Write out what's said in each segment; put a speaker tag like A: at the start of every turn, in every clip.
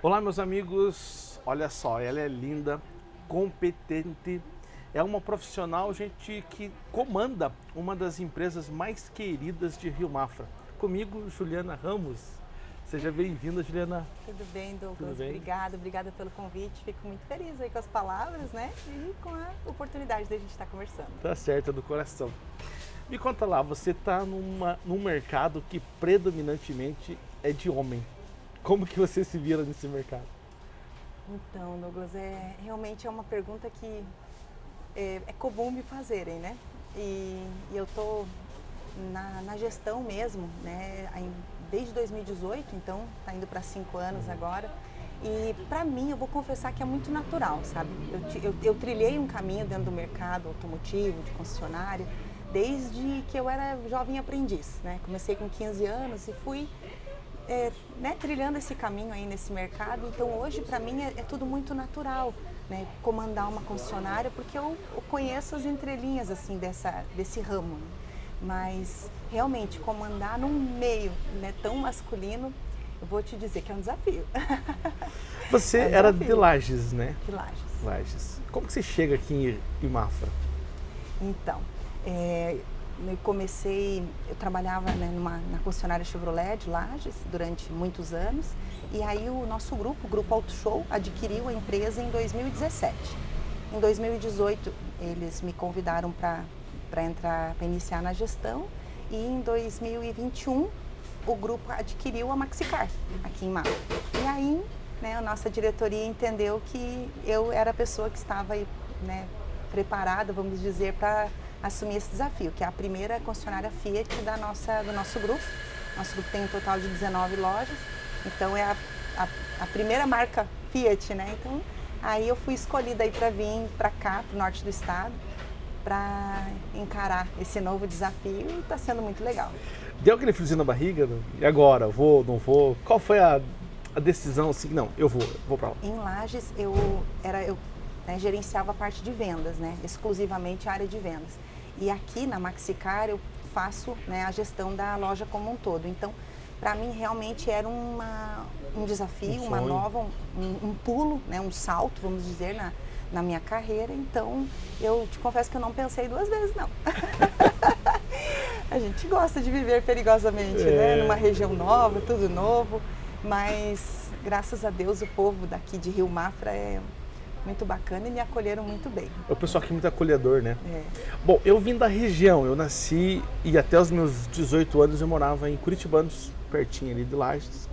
A: Olá meus amigos, olha só, ela é linda, competente, é uma profissional, gente, que comanda uma das empresas mais queridas de Rio Mafra. Comigo, Juliana Ramos. Seja bem-vinda, Juliana.
B: Tudo bem, Douglas?
A: Tudo bem?
B: Obrigada, obrigada pelo convite. Fico muito feliz aí com as palavras, né? E com a oportunidade de a gente estar conversando.
A: Tá certo, é do coração. Me conta lá, você está num mercado que predominantemente é de homem. Como que você se vira nesse mercado?
B: Então, Douglas, é, realmente é uma pergunta que é, é comum me fazerem, né? E, e eu tô na, na, gestão mesmo, né? Desde 2018, então tá indo para cinco anos agora. E para mim, eu vou confessar que é muito natural, sabe? Eu, eu, eu, trilhei um caminho dentro do mercado automotivo, de concessionária, desde que eu era jovem aprendiz, né? Comecei com 15 anos e fui é, né, trilhando esse caminho aí nesse mercado. Então hoje para mim é, é, tudo muito natural, né, comandar uma concessionária, porque eu, eu, conheço as entrelinhas assim dessa desse ramo. Né. Mas realmente comandar num meio né, tão masculino, eu vou te dizer que é um desafio.
A: Você é um era desafio. de Lages, né?
B: De Lages.
A: Lages. Como que você chega aqui em Mafra?
B: Então, é, eu comecei, eu trabalhava né, numa, na concessionária Chevrolet de Lages durante muitos anos e aí o nosso grupo, o Grupo Auto Show, adquiriu a empresa em 2017. Em 2018 eles me convidaram para entrar, para iniciar na gestão e em 2021 o grupo adquiriu a Maxicar aqui em Mato. E aí né, a nossa diretoria entendeu que eu era a pessoa que estava né, preparada, vamos dizer, para assumir esse desafio, que é a primeira concessionária Fiat da nossa, do nosso grupo. Nosso grupo tem um total de 19 lojas, então é a, a, a primeira marca Fiat, né? Então aí eu fui escolhida aí para vir para cá, para o norte do estado, para encarar esse novo desafio e está sendo muito legal.
A: Deu aquele friozinho na barriga? E agora? Vou, não vou? Qual foi a, a decisão assim? Não, eu vou, vou para lá.
B: Em Lages eu era eu né, gerenciava a parte de vendas, né, exclusivamente a área de vendas. E aqui na Maxicar eu faço né, a gestão da loja como um todo. Então, para mim realmente era uma, um desafio, um uma nova, um, um, pulo, né, um salto, vamos dizer, na, na minha carreira. Então, eu te confesso que eu não pensei duas vezes, não. a gente gosta de viver perigosamente, né, é. né? Numa região nova, tudo novo. Mas, graças a Deus, o povo daqui de Rio Mafra é muito bacana e me acolheram muito bem.
A: O pessoal aqui é muito acolhedor, né?
B: É.
A: Bom, eu vim da região, eu nasci e até os meus 18 anos eu morava em Curitibanos, pertinho ali de Lages.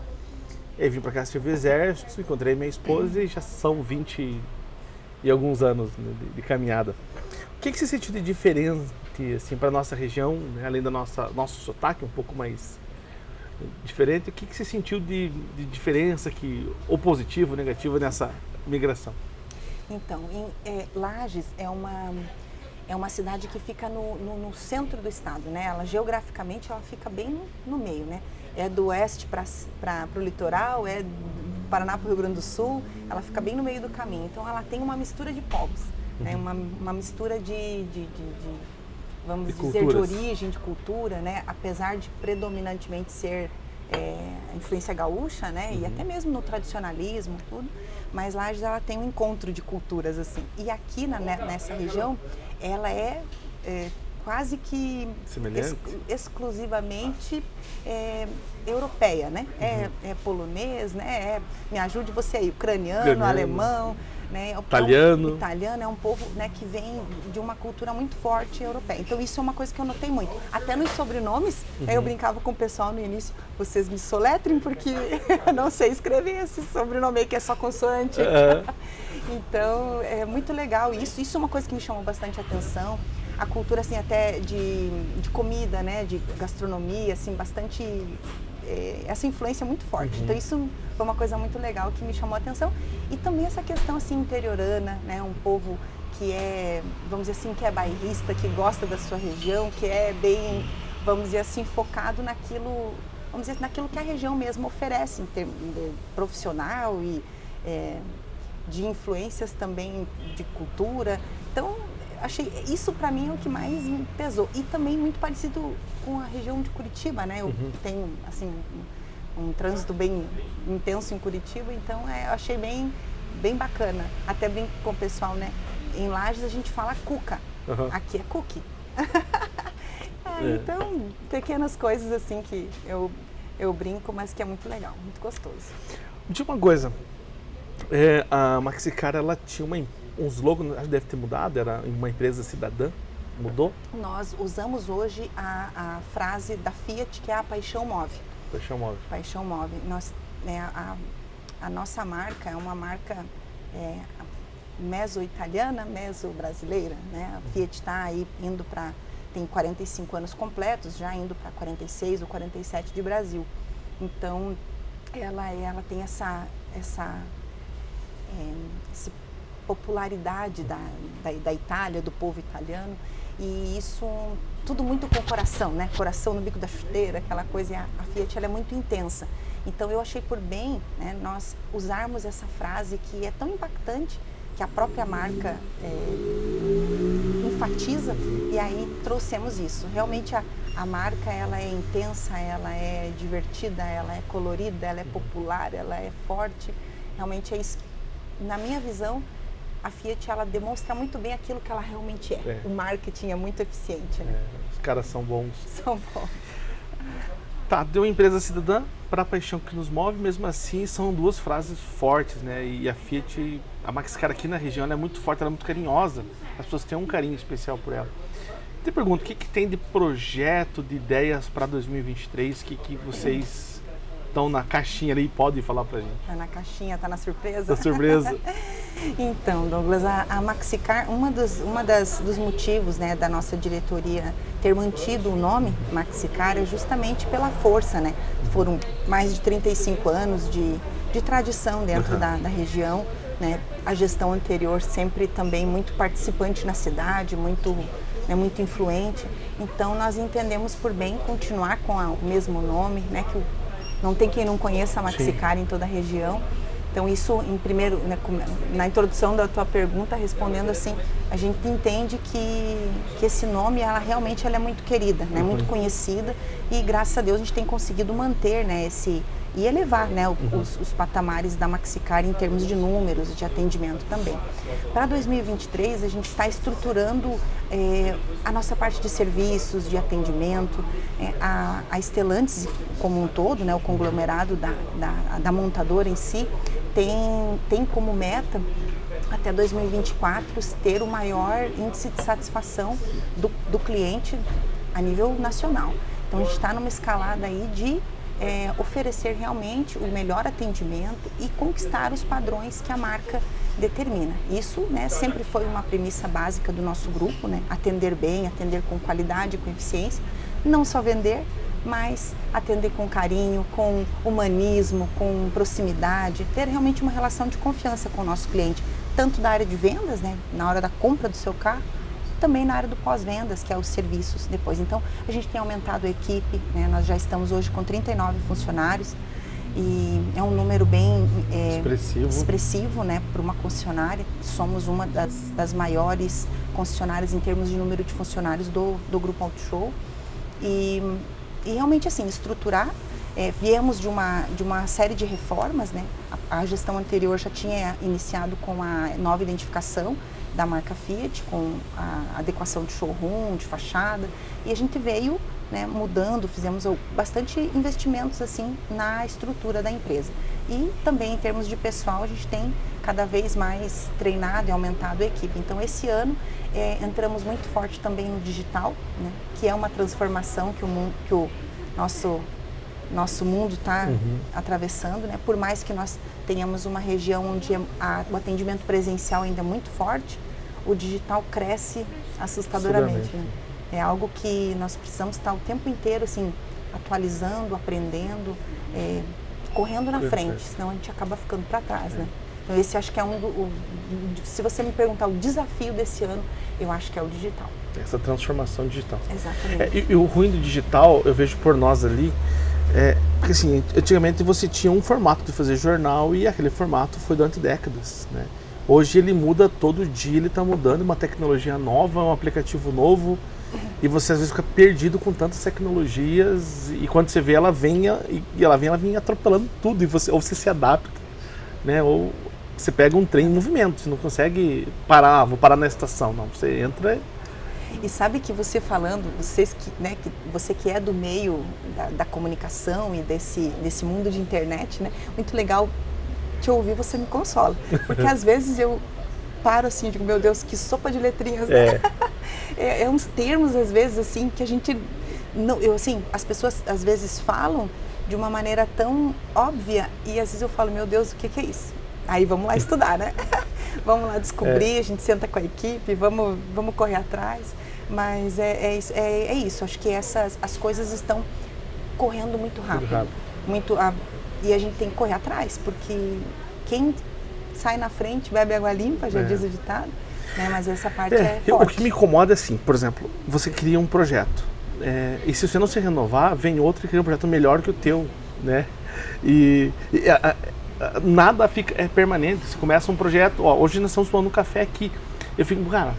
A: Eu vim para cá servir exército, encontrei minha esposa e já são 20 e alguns anos né, de, de, caminhada. O que, que você sentiu de diferente assim, para nossa região, né, além do nosso sotaque um pouco mais diferente, o que, que você sentiu de, de diferença, que, ou positivo ou negativo nessa migração?
B: Então, em, é, Lages é uma, é uma cidade que fica no, no, no, centro do estado, né? Ela geograficamente ela fica bem no, no meio, né? É do oeste para o litoral, é do Paraná para o Rio Grande do Sul, ela fica bem no meio do caminho. Então ela tem uma mistura de povos, né? uhum. né? Uma, uma mistura de, de, de, de vamos
A: de
B: dizer,
A: culturas.
B: de origem, de cultura, né? Apesar de predominantemente ser é, influência gaúcha, né? Uhum. E até mesmo no tradicionalismo, tudo. Mas Lages ela tem um encontro de culturas assim. E aqui na, né, nessa região, ela é, é quase que ex, exclusivamente é, europeia, né? É, uhum. É, é, polonês, né? É, me ajude você aí, ucraniano, ucraniano. alemão, né?
A: É italiano.
B: É um, italiano é um povo né, que vem de uma cultura muito forte europeia. Então isso é uma coisa que eu notei muito. Até nos sobrenomes, uhum. eu brincava com o pessoal no início, vocês me soletrem porque eu não sei escrever esse sobrenome aí que é só consoante. Uhum. então é muito legal isso. Isso é uma coisa que me chamou bastante atenção a cultura assim até de, de comida, né, de gastronomia, assim, bastante essa influência é muito forte. Uhum. Então isso foi uma coisa muito legal que me chamou a atenção e também essa questão assim interiorana, né, um povo que é, vamos dizer assim, que é bairrista, que gosta da sua região, que é bem, vamos dizer assim, focado naquilo, vamos dizer, naquilo que a região mesmo oferece em termos de profissional e é, de influências também de cultura. Então achei isso para mim é o que mais me pesou e também muito parecido com a região de Curitiba, né? Eu uhum. tenho assim um trânsito bem intenso em Curitiba, então é, eu achei bem, bem bacana. Até brinco com o pessoal, né? Em Lages a gente fala cuca, uhum. aqui é cookie. é. Então, pequenas coisas assim que eu, eu brinco, mas que é muito legal, muito gostoso.
A: De uma coisa, é, a Maxicar ela tinha uma, uns logos, acho que deve ter mudado, era uma empresa cidadã, mudou?
B: Nós usamos hoje a, a frase da Fiat que é a paixão move.
A: Paixão move.
B: Paixão move. Nós, né, a, a nossa marca é uma marca é, meso-italiana, meso-brasileira. Né? A Fiat está aí indo para tem 45 anos completos, já indo para 46 ou 47 de Brasil. Então, ela, ela tem essa, essa, é, essa popularidade da, da, da, Itália, do povo italiano, e isso tudo muito com coração, né? Coração no bico da chuteira, aquela coisa, e a, a Fiat ela é muito intensa. Então eu achei por bem né, nós usarmos essa frase que é tão impactante, que a própria marca é, enfatiza, e aí trouxemos isso. Realmente a, a marca ela é intensa, ela é divertida, ela é colorida, ela é popular, ela é forte. Realmente é isso. Na minha visão, a Fiat ela demonstra muito bem aquilo que ela realmente é. é. O marketing é muito eficiente. Né?
A: É, os caras são bons.
B: São bons.
A: Tá, deu empresa cidadã para a paixão que nos move, mesmo assim são duas frases fortes, né? E a Fiat, a Maxicar aqui na região, é muito forte, ela é muito carinhosa. As pessoas têm um carinho especial por ela. Te pergunto, o que, que tem de projeto, de ideias para 2023 que, que vocês estão na caixinha ali e podem falar para gente?
B: Tá na caixinha, tá na surpresa?
A: Tá surpresa.
B: então, Douglas, a, a Maxicar, uma dos, uma das, dos motivos né, da nossa diretoria ter mantido o nome Maxicar é justamente pela força, né? Foram mais de 35 anos de, de tradição dentro uhum. da, da região, né? A gestão anterior sempre também muito participante na cidade, muito né, muito influente. Então nós entendemos por bem continuar com a, o mesmo nome, né, que não tem quem não conheça a Maxicar em toda a região. Então isso, em primeiro, né, na introdução da tua pergunta, respondendo assim, a gente entende que, que esse nome, ela realmente ela é muito querida, né, uhum. muito conhecida e graças a Deus a gente tem conseguido manter né, esse, e elevar né, uhum. os, os, patamares da Maxicar em termos de números, de atendimento também. Para 2023, a gente está estruturando é, a nossa parte de serviços, de atendimento, é, a, a Estelantes como um todo, né, o conglomerado da, da, da montadora em si, tem, tem como meta até 2024 ter o maior índice de satisfação do, do cliente a nível nacional. Então a gente está numa escalada aí de é, oferecer realmente o melhor atendimento e conquistar os padrões que a marca determina. Isso né, sempre foi uma premissa básica do nosso grupo, né, atender bem, atender com qualidade, com eficiência, não só vender, mas atender com carinho, com humanismo, com proximidade, ter realmente uma relação de confiança com o nosso cliente, tanto da área de vendas, né, na hora da compra do seu carro, também na área do pós-vendas, que é os serviços depois. Então, a gente tem aumentado a equipe, né? nós já estamos hoje com 39 funcionários e é um número bem
A: é, expressivo,
B: expressivo né, para uma concessionária. Somos uma das, das, maiores concessionárias em termos de número de funcionários do, do Grupo Auto Show. E, e realmente, assim, estruturar é, viemos de uma, de uma série de reformas, né? A, a, gestão anterior já tinha iniciado com a nova identificação, da marca Fiat, com a adequação de showroom, de fachada, e a gente veio né, mudando, fizemos bastante investimentos assim na estrutura da empresa. E também em termos de pessoal, a gente tem cada vez mais treinado e aumentado a equipe. Então esse ano é, entramos muito forte também no digital, né, que é uma transformação que o, mundo, que o nosso nosso mundo está uhum. atravessando, né? Por mais que nós tenhamos uma região onde a, o atendimento presencial ainda é muito forte, o digital cresce assustadoramente. Né? É algo que nós precisamos estar o tempo inteiro assim atualizando, aprendendo, é, correndo na frente, senão a gente acaba ficando para trás, né? Então esse acho que é um do, o, se você me perguntar o desafio desse ano, eu acho que é o digital.
A: Essa transformação digital.
B: Exatamente.
A: É, e, e, o ruim do digital, eu vejo por nós ali, é, porque assim, antigamente você tinha um formato de fazer jornal e aquele formato foi durante décadas, né? Hoje ele muda todo dia, ele está mudando, uma tecnologia nova, um aplicativo novo. e você às vezes fica perdido com tantas tecnologias e quando você vê ela vem e ela vem ela vem atropelando tudo e você ou você se adapta, né? Ou você pega um trem em movimento, você não consegue parar, ah, vou parar na estação, não, você entra
B: e sabe que você falando, vocês que, né, que você que é do meio da, da, comunicação e desse, desse mundo de internet, né, muito legal te ouvir, você me consola. Porque às vezes eu paro assim, digo, meu Deus, que sopa de letrinhas. É. é, é uns termos, às vezes, assim, que a gente. Não, eu, assim, as pessoas às vezes falam de uma maneira tão óbvia e às vezes eu falo, meu Deus, o que, que é isso? Aí vamos lá estudar, né? vamos lá descobrir, é. a gente senta com a equipe, vamos, vamos correr atrás. Mas é, é, é, é isso, acho que essas, as coisas estão correndo muito rápido. Muito, rápido. muito a, e a gente tem que correr atrás, porque quem sai na frente bebe água limpa, já é. diz o ditado. Né? Mas essa parte é, é
A: O que me incomoda é assim, por exemplo, você cria um projeto. É, e se você não se renovar, vem outro e cria um projeto melhor que o teu, né? E, e a, a, nada fica é permanente. Você começa um projeto, ó, hoje nós estamos tomando um café aqui. Eu fico, cara,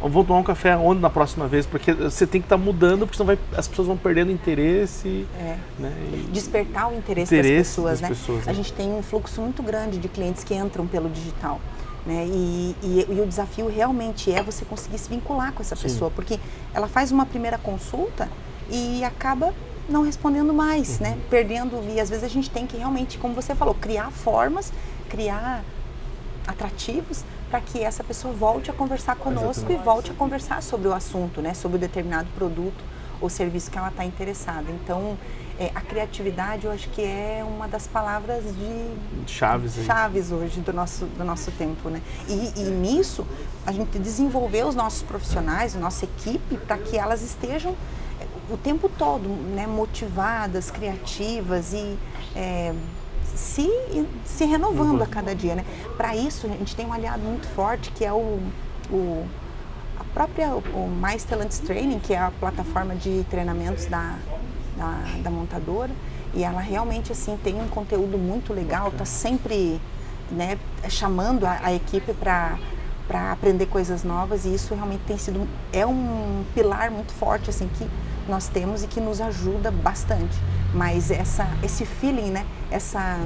A: vamos tomar um café onde na próxima vez? Porque você tem que estar tá mudando, porque senão vai, as pessoas vão perdendo interesse. É.
B: Né? Despertar o interesse, interesse das pessoas, das né? Pessoas, né? A gente tem um fluxo muito grande de clientes que entram pelo digital. Né? E, e, e, o desafio realmente é você conseguir se vincular com essa Sim. pessoa, porque ela faz uma primeira consulta e acaba não respondendo mais, uhum. né? Perdendo, e às vezes a gente tem que realmente, como você falou, criar formas, criar atrativos para que essa pessoa volte a conversar conosco Exatamente. e volte a conversar sobre o assunto, né? Sobre o determinado produto ou serviço que ela está interessada. Então, é, a criatividade eu acho que é uma das palavras de
A: chaves,
B: chaves hoje do nosso, do nosso tempo, né? E, e nisso a gente desenvolver os nossos profissionais, a nossa equipe, para que elas estejam o tempo todo né, motivadas, criativas e é, se, se renovando a cada dia, né? Para isso a gente tem um aliado muito forte que é o, o a própria o Mais Talents Training, que é a plataforma de treinamentos da, da, da montadora e ela realmente assim tem um conteúdo muito legal, está sempre né, chamando a, a equipe para para aprender coisas novas e isso realmente tem sido é um pilar muito forte assim que nós temos e que nos ajuda bastante. Mas essa esse feeling, né, essa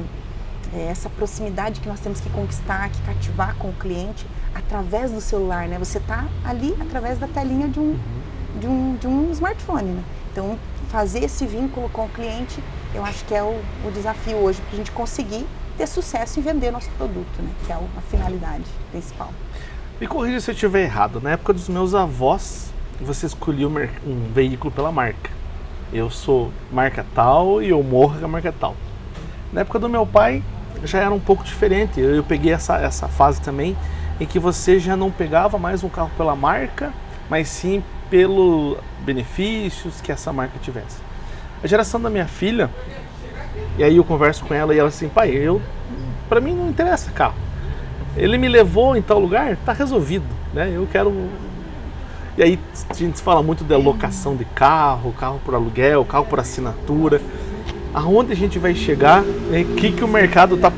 B: é, essa proximidade que nós temos que conquistar, que cativar com o cliente através do celular, né? Você está ali através da telinha de um, uhum. de um, de um smartphone, né? Então, fazer esse vínculo com o cliente, eu acho que é o, o desafio hoje para a gente conseguir ter sucesso em vender nosso produto, né? Que é a finalidade principal.
A: Me corrija se eu estiver errado. Na época dos meus avós, você escolhia um veículo pela marca. Eu sou marca tal e eu morro com a marca tal. Na época do meu pai, já era um pouco diferente. Eu, eu peguei essa, essa fase também em que você já não pegava mais um carro pela marca, mas sim pelos benefícios que essa marca tivesse. A geração da minha filha, e aí eu converso com ela e ela assim, pai, eu para mim não interessa carro. Ele me levou em tal lugar, tá resolvido, né? Eu quero e aí a gente fala muito da locação de carro, carro por aluguel, carro por assinatura aonde a gente vai chegar, o né? que, que o mercado está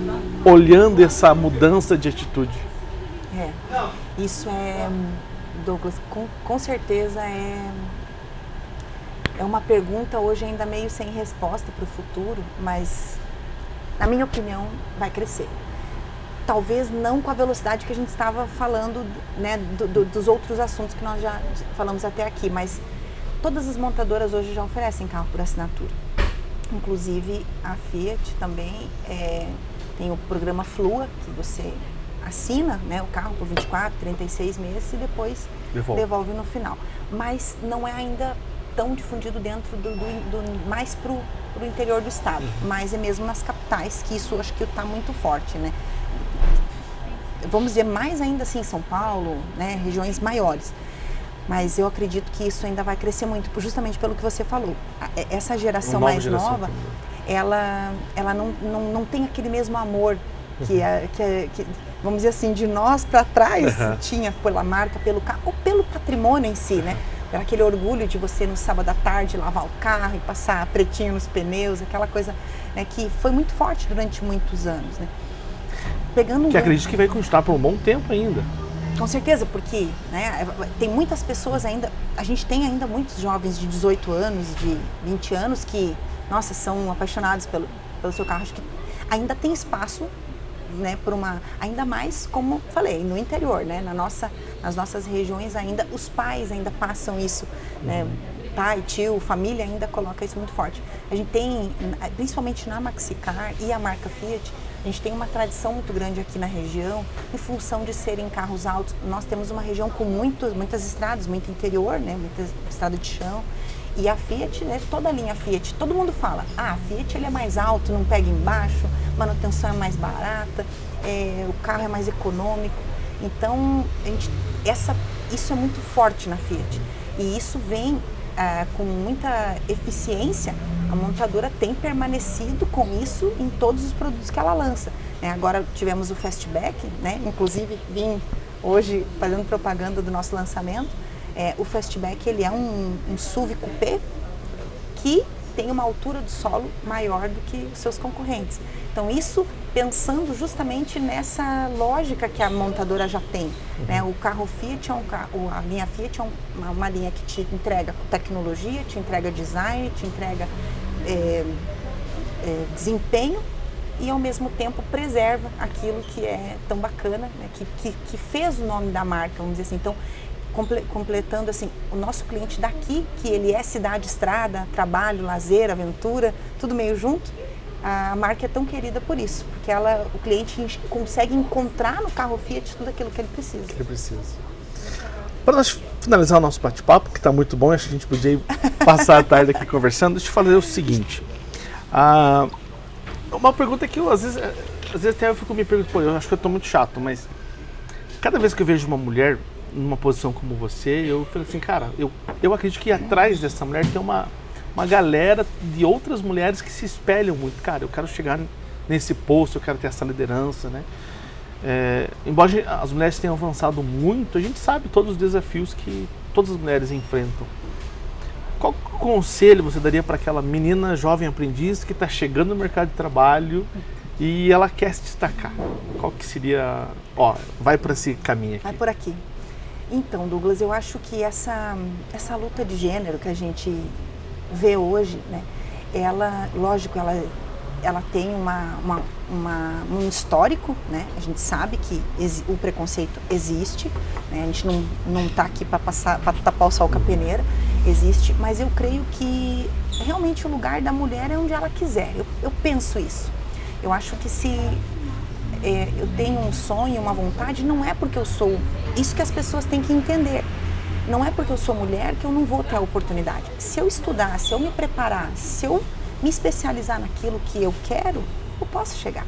A: olhando essa mudança de atitude?
B: É, isso é, Douglas, com, com certeza é, é uma pergunta hoje ainda meio sem resposta para o futuro, mas na minha opinião vai crescer. Talvez não com a velocidade que a gente estava falando né, do, do, dos outros assuntos que nós já falamos até aqui, mas todas as montadoras hoje já oferecem carro por assinatura. Inclusive a Fiat também é, tem o programa Flua, que você assina né, o carro por 24, 36 meses e depois devolve, devolve no final. Mas não é ainda tão difundido dentro do, do, do mais para o interior do estado, uhum. mas é mesmo nas capitais que isso acho que está muito forte, né? Vamos dizer mais ainda assim São Paulo, né, regiões maiores. Mas eu acredito que isso ainda vai crescer muito, justamente pelo que você falou. Essa geração mais geração nova, ela, ela não, não, não tem aquele mesmo amor que, é, que, é, que vamos dizer assim, de nós para trás uhum. tinha pela marca, pelo carro, ou pelo patrimônio em si, né? Era aquele orgulho de você no sábado à tarde lavar o carro e passar pretinho nos pneus, aquela coisa né, que foi muito forte durante muitos anos, né?
A: Pegando um que acredito que vai continuar por um bom tempo ainda.
B: Com certeza, porque né, tem muitas pessoas ainda, a gente tem ainda muitos jovens de 18 anos, de 20 anos que, nossa, são apaixonados pelo, pelo seu carro. Acho que ainda tem espaço né, por uma, ainda mais como falei, no interior, né, na nossa, nas nossas regiões ainda, os pais ainda passam isso, né, pai, tio, família ainda coloca isso muito forte. A gente tem, principalmente na Maxicar e a marca Fiat, a gente tem uma tradição muito grande aqui na região, em função de serem carros altos. Nós temos uma região com muitos, muitas estradas, muito interior, né, muita estrada de chão. E a Fiat, né, toda a linha Fiat, todo mundo fala, ah, a Fiat ele é mais alto, não pega embaixo, manutenção é mais barata, é, o carro é mais econômico. Então, a gente, essa, isso é muito forte na Fiat. E isso vem ah, com muita eficiência, a montadora tem permanecido com isso em todos os produtos que ela lança. Né? Agora tivemos o Fastback, né? inclusive vim hoje fazendo propaganda do nosso lançamento. É, o Fastback ele é um, um SUV coupé que tem uma altura do solo maior do que os seus concorrentes. Então isso pensando justamente nessa lógica que a montadora já tem. Uhum. Né? O carro Fiat, é um carro, a linha Fiat é uma, uma, linha que te entrega tecnologia, te entrega design, te entrega é, é, desempenho e ao mesmo tempo preserva aquilo que é tão bacana, né? que, que, que, fez o nome da marca, vamos dizer assim. Então, completando assim, o nosso cliente daqui, que ele é cidade, estrada, trabalho, lazer, aventura, tudo meio junto, a marca é tão querida por isso, porque ela, o cliente consegue encontrar no carro Fiat tudo aquilo que ele precisa. Que
A: ele precisa. Para nós finalizar o nosso bate-papo, que está muito bom, acho que a gente podia passar a tarde aqui conversando, deixa eu fazer o seguinte. Ah, uma pergunta que eu, às vezes, às vezes até eu fico me perguntando, pô, eu acho que eu estou muito chato, mas cada vez que eu vejo uma mulher numa posição como você, eu falo assim, cara, eu, eu acredito que atrás dessa mulher tem uma, uma galera de outras mulheres que se espelham muito. Cara, eu quero chegar nesse posto, eu quero ter essa liderança, né? É, embora as mulheres tenham avançado muito, a gente sabe todos os desafios que todas as mulheres enfrentam. Qual conselho você daria para aquela menina jovem aprendiz que está chegando no mercado de trabalho e ela quer se destacar? Qual que seria, ó, vai para esse caminho aqui.
B: Vai por aqui. Então, Douglas, eu acho que essa, essa luta de gênero que a gente vê hoje, né, ela, lógico, ela, ela tem uma, uma, uma, um histórico, né? A gente sabe que o preconceito existe, né? A gente não está aqui para tapar o sol com a peneira, existe, mas eu creio que realmente o lugar da mulher é onde ela quiser. Eu, eu penso isso. Eu acho que se é, eu tenho um sonho, uma vontade, não é porque eu sou. Isso que as pessoas têm que entender. Não é porque eu sou mulher que eu não vou ter a oportunidade. Se eu estudar, se eu me preparar, se eu me especializar naquilo que eu quero, eu posso chegar.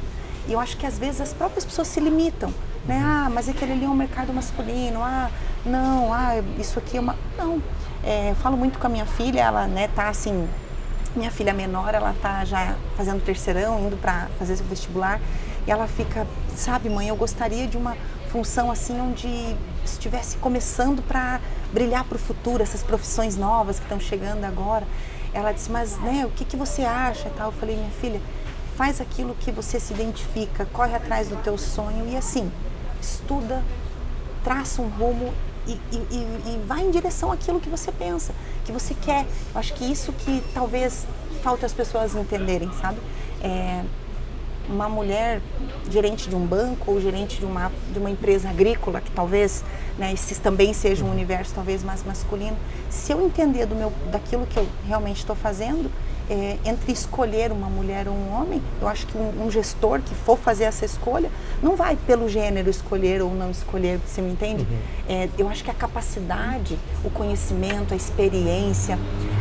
B: E eu acho que às vezes as próprias pessoas se limitam. Né? Uhum. Ah, mas aquele ali é um mercado masculino. Ah, não, ah, isso aqui é uma. Não. É, eu falo muito com a minha filha, ela né, tá assim. Minha filha menor, ela tá já fazendo terceirão, indo para fazer o vestibular. E ela fica, sabe, mãe, eu gostaria de uma função assim onde estivesse começando para brilhar para o futuro, essas profissões novas que estão chegando agora. Ela disse, mas né, o que, que você acha tal? Eu falei, minha filha, faz aquilo que você se identifica, corre atrás do teu sonho e assim, estuda, traça um rumo e, e, e, vai em direção àquilo que você pensa, que você quer. Eu acho que isso que talvez falta as pessoas entenderem, sabe? É, uma mulher gerente de um banco ou gerente de uma, de uma empresa agrícola, que talvez né, esse também seja um universo talvez mais masculino, se eu entender do meu, daquilo que eu realmente estou fazendo, é, entre escolher uma mulher ou um homem, eu acho que um, um, gestor que for fazer essa escolha não vai pelo gênero escolher ou não escolher, você me entende? Uhum. É, eu acho que a capacidade, o conhecimento, a experiência,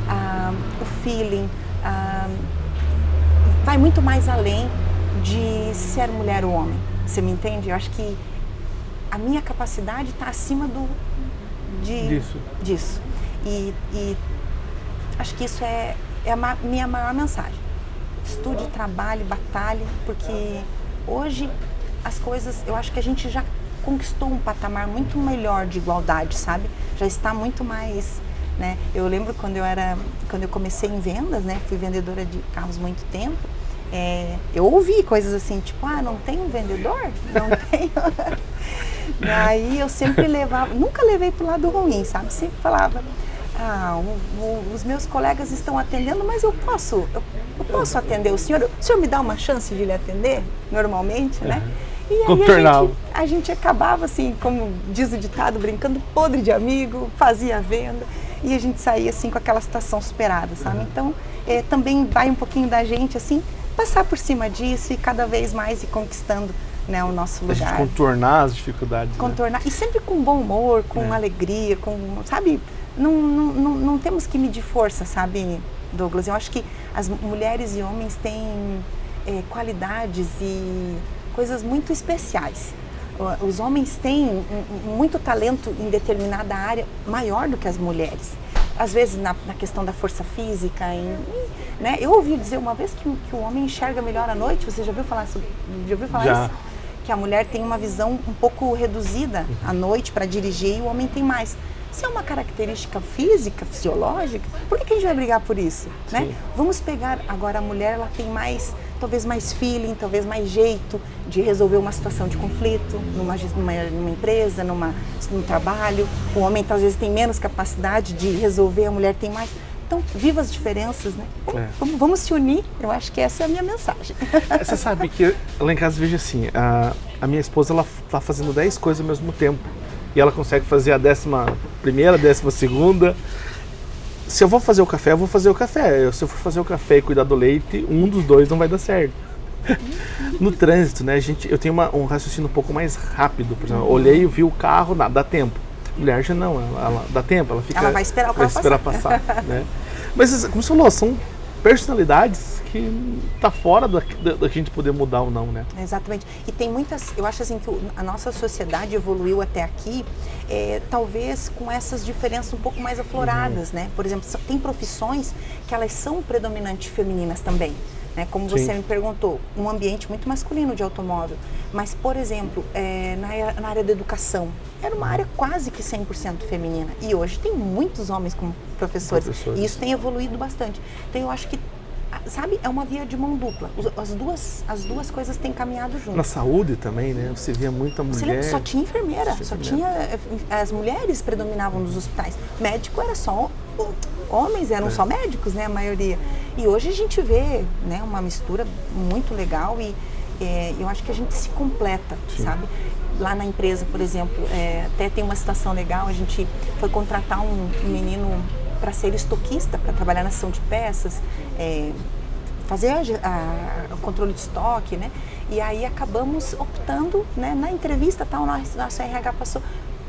B: a, o feeling, a, vai muito mais além de ser mulher ou homem. Você me entende? Eu acho que a minha capacidade está acima do de, disso. disso. E, e, acho que isso é, é a minha maior mensagem. Estude, trabalhe, batalhe, porque hoje as coisas, eu acho que a gente já conquistou um patamar muito melhor de igualdade, sabe? Já está muito mais, né? Eu lembro quando eu era, quando eu comecei em vendas, né? Fui vendedora de carros muito tempo é, eu ouvi coisas assim, tipo, ah, não tem um vendedor? Não tem. Daí eu sempre levava, nunca levei pro lado ruim, sabe? Sempre falava, ah, o, o, os meus colegas estão atendendo, mas eu posso, eu, eu, posso atender o senhor? O senhor me dá uma chance de lhe atender, normalmente, né?
A: E aí a
B: gente, a gente acabava assim, como diz o ditado, brincando, podre de amigo, fazia a venda e a gente saía assim com aquela situação superada, sabe? Uhum. Então, é, também vai um pouquinho da gente assim, passar por cima disso e cada vez mais ir conquistando né, o nosso lugar. A
A: gente contornar as dificuldades.
B: Né? Contornar, né? e sempre com bom humor, com é. alegria, com, sabe, não, não, não, não, temos que medir força, sabe, Douglas? Eu acho que as mulheres e homens têm é, qualidades e coisas muito especiais. Os homens têm muito talento em determinada área maior do que as mulheres. Às vezes na, na questão da força física, em, né? Eu ouvi dizer uma vez que, que, o homem enxerga melhor à noite. Você já ouviu falar, sobre, já ouviu falar
A: já.
B: isso? Que a mulher tem uma visão um pouco reduzida à noite para dirigir e o homem tem mais. Se é uma característica física, fisiológica, por que, que a gente vai brigar por isso? Né? Vamos pegar agora a mulher, ela tem mais talvez mais feeling, talvez mais jeito de resolver uma situação de conflito numa, numa, empresa, numa, num trabalho. O homem às vezes tem menos capacidade de resolver, a mulher tem mais. Então, viva as diferenças, né? É. Vamos, vamos, se unir, eu acho que essa é a minha mensagem.
A: É, você sabe que lá em casa vejo assim, a, a minha esposa ela está fazendo 10 coisas ao mesmo tempo. E ela consegue fazer a décima primeira, décima segunda se eu vou fazer o café, eu vou fazer o café. Se eu for fazer o café e cuidar do leite, um dos dois não vai dar certo. no trânsito, né, gente, eu tenho uma, um raciocínio um pouco mais rápido. Por exemplo, olhei, vi o carro, nada, dá tempo. Mulher já não, ela, ela dá tempo, ela fica.
B: Ela vai esperar o carro
A: vai esperar passar. passar né? Mas, como você falou, são personalidades que tá fora da, da, da, gente poder mudar ou não, né?
B: Exatamente. E tem muitas, eu acho assim que a nossa sociedade evoluiu até aqui, é, talvez com essas diferenças um pouco mais afloradas, uhum. né? Por exemplo, tem profissões que elas são predominantes femininas também. Né? Como você me perguntou, um ambiente muito masculino de automóvel. Mas, por exemplo, é, na, na, área da educação, era uma área quase que 100% feminina. E hoje tem muitos homens como professores. professores. E isso tem evoluído bastante. Então, eu acho que sabe, é uma via de mão dupla. As duas, as duas coisas têm caminhado juntas.
A: Na saúde também, né? Você via muita mulher.
B: Você só tinha enfermeira, só, tinha, eh, as mulheres predominavam nos hospitais. Médico era só homens, eram é. só médicos, né, a maioria. E hoje a gente vê, né, uma mistura muito legal e é, eu acho que a gente se completa, Sim. sabe? Lá na empresa, por exemplo, é, até tem uma situação legal, a gente foi contratar um, menino para ser estoquista, para trabalhar na ação de peças, é, fazer a, a, o controle de estoque, né? E aí acabamos optando, né, na entrevista, tal, nosso, nosso RH passou,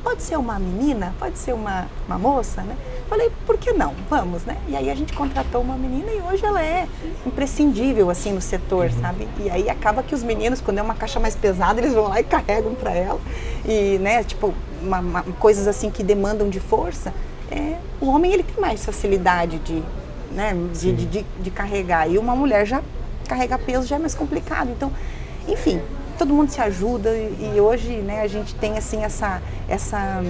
B: pode ser uma menina, pode ser uma, uma moça, né? Falei, por que não? Vamos, né? E aí a gente contratou uma menina e hoje ela é imprescindível, assim, no setor, uhum. sabe? E aí acaba que os meninos, quando é uma caixa mais pesada, eles vão lá e carregam para ela. E, né, tipo, uma, uma, coisas assim que demandam de força, é, o homem ele tem mais facilidade de, né, de, de, de, de carregar. E uma mulher já carrega peso já é mais complicado. Então, enfim, todo mundo se ajuda e, e hoje né, a gente tem assim essa, essa,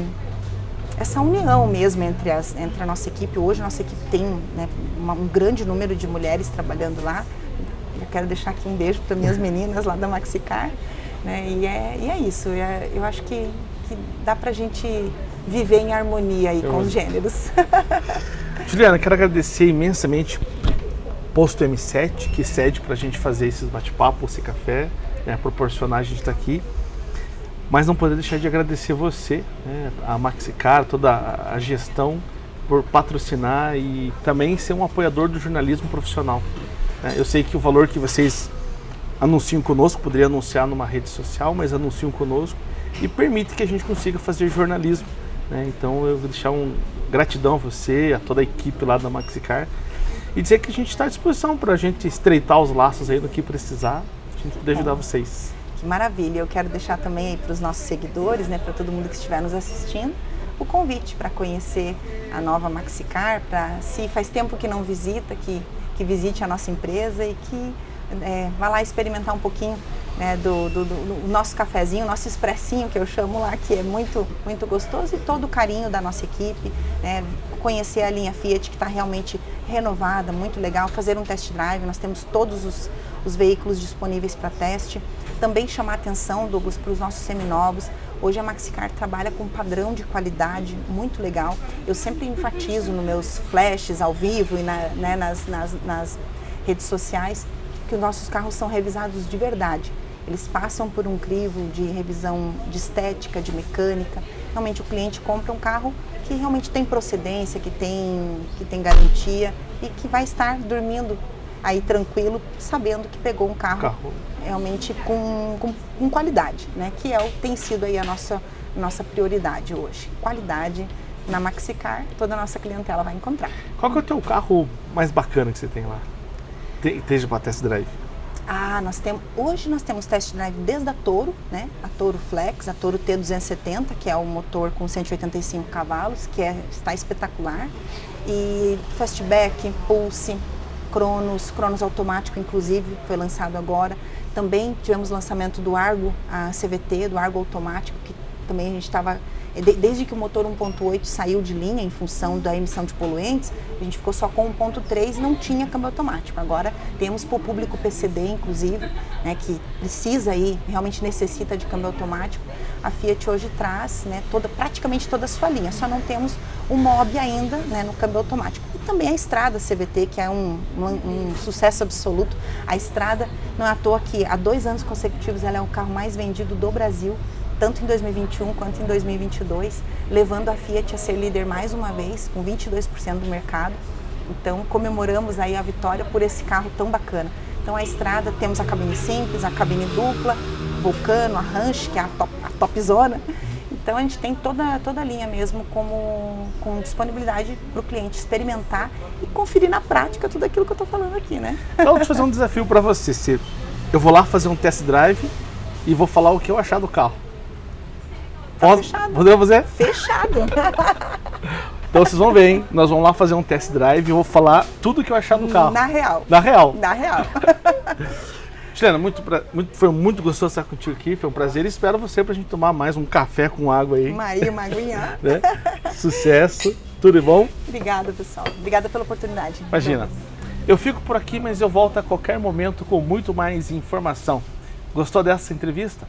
B: essa união mesmo entre, as, entre a nossa equipe. Hoje a nossa equipe tem né, uma, um grande número de mulheres trabalhando lá. Eu quero deixar aqui um beijo para minhas meninas lá da Maxicar. Né, e, é, e é isso, é, eu acho que, que dá para a gente viver em harmonia aí com os gêneros.
A: Juliana, quero agradecer imensamente Posto M7, que cede para a gente fazer esses bate-papos, esse café, né, proporcionar a gente estar tá aqui. Mas não poder deixar de agradecer você, né, a Maxicar, toda a gestão, por patrocinar e também ser um apoiador do jornalismo profissional. Né. Eu sei que o valor que vocês anunciam conosco, poderia anunciar numa rede social, mas anunciam conosco e permite que a gente consiga fazer jornalismo né? Então eu vou deixar um gratidão a você, a toda a equipe lá da Maxicar e dizer que a gente está à disposição para a gente estreitar os laços aí no que precisar, a gente poder ajudar vocês.
B: Que maravilha! Eu quero deixar também para os nossos seguidores, né, para todo mundo que estiver nos assistindo, o convite para conhecer a nova Maxicar, para se faz tempo que não visita, que, que visite a nossa empresa e que é, vá lá experimentar um pouquinho né, do, do, do, nosso cafezinho, nosso expressinho que eu chamo lá, que é muito, muito gostoso e todo o carinho da nossa equipe, né, conhecer a linha Fiat que está realmente renovada, muito legal, fazer um test drive, nós temos todos os, os veículos disponíveis para teste. Também chamar atenção, Douglas, para os nossos seminovos. Hoje a Maxicar trabalha com um padrão de qualidade muito legal. Eu sempre enfatizo nos meus flashes ao vivo e na, né, nas, nas, nas redes sociais que os nossos carros são revisados de verdade. Eles passam por um crivo de revisão de estética, de mecânica. Realmente o cliente compra um carro que realmente tem procedência, que tem, que tem garantia e que vai estar dormindo aí tranquilo, sabendo que pegou um carro, carro. realmente com, com, com, qualidade, né? Que é o, tem sido aí a nossa, nossa prioridade hoje. Qualidade na Maxicar, toda a nossa clientela vai encontrar.
A: Qual que é o teu carro mais bacana que você tem lá? Esteja para test drive.
B: Ah, nós temos, hoje nós temos test drive desde a Toro, né? A Toro Flex, a Toro T270, que é o motor com 185 cavalos, que é, está espetacular. E Fastback, Pulse, Cronos, Cronos automático inclusive, foi lançado agora. Também tivemos o lançamento do Argo, a CVT, do Argo automático, que também a gente estava desde que o motor 1.8 saiu de linha em função da emissão de poluentes, a gente ficou só com 1.3 e não tinha câmbio automático. Agora temos para o público PCD, inclusive, né, que precisa aí, realmente necessita de câmbio automático. A Fiat hoje traz né, toda, praticamente toda a sua linha, só não temos o MOB ainda né, no câmbio automático. E também a Estrada CVT, que é um, um, um sucesso absoluto. A Estrada, não é à toa que há dois anos consecutivos ela é o carro mais vendido do Brasil tanto em 2021 quanto em 2022, levando a Fiat a ser líder mais uma vez, com 22% do mercado. Então, comemoramos aí a vitória por esse carro tão bacana. Então, a estrada, temos a cabine simples, a cabine dupla, Vulcano, a Ranch, que é a top, a top zona. Então, a gente tem toda, toda a linha mesmo como, com disponibilidade para o cliente experimentar e conferir na prática tudo aquilo que eu estou falando aqui, né?
A: Então, deixa eu fazer um desafio para você. Eu vou lá fazer um test drive e vou falar o que eu achar do carro.
B: Tá Posso, fechado.
A: Podemos fazer?
B: Fechado.
A: Então vocês vão ver, hein? Nós vamos lá fazer um test drive e vou falar tudo que eu achar do carro.
B: Na real.
A: Na real.
B: Na real.
A: Juliana, muito, muito, foi muito gostoso estar contigo aqui, foi um prazer. Espero você para a gente tomar mais um café com água aí.
B: Uma, uma aguinha.
A: né? Sucesso, tudo bom?
B: Obrigada, pessoal. Obrigada pela oportunidade.
A: Imagina. Eu fico por aqui, mas eu volto a qualquer momento com muito mais informação. Gostou dessa entrevista?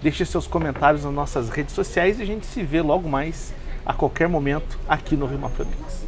A: Deixe seus comentários nas nossas redes sociais e a gente se vê logo mais, a qualquer momento, aqui no Rima Phoenix.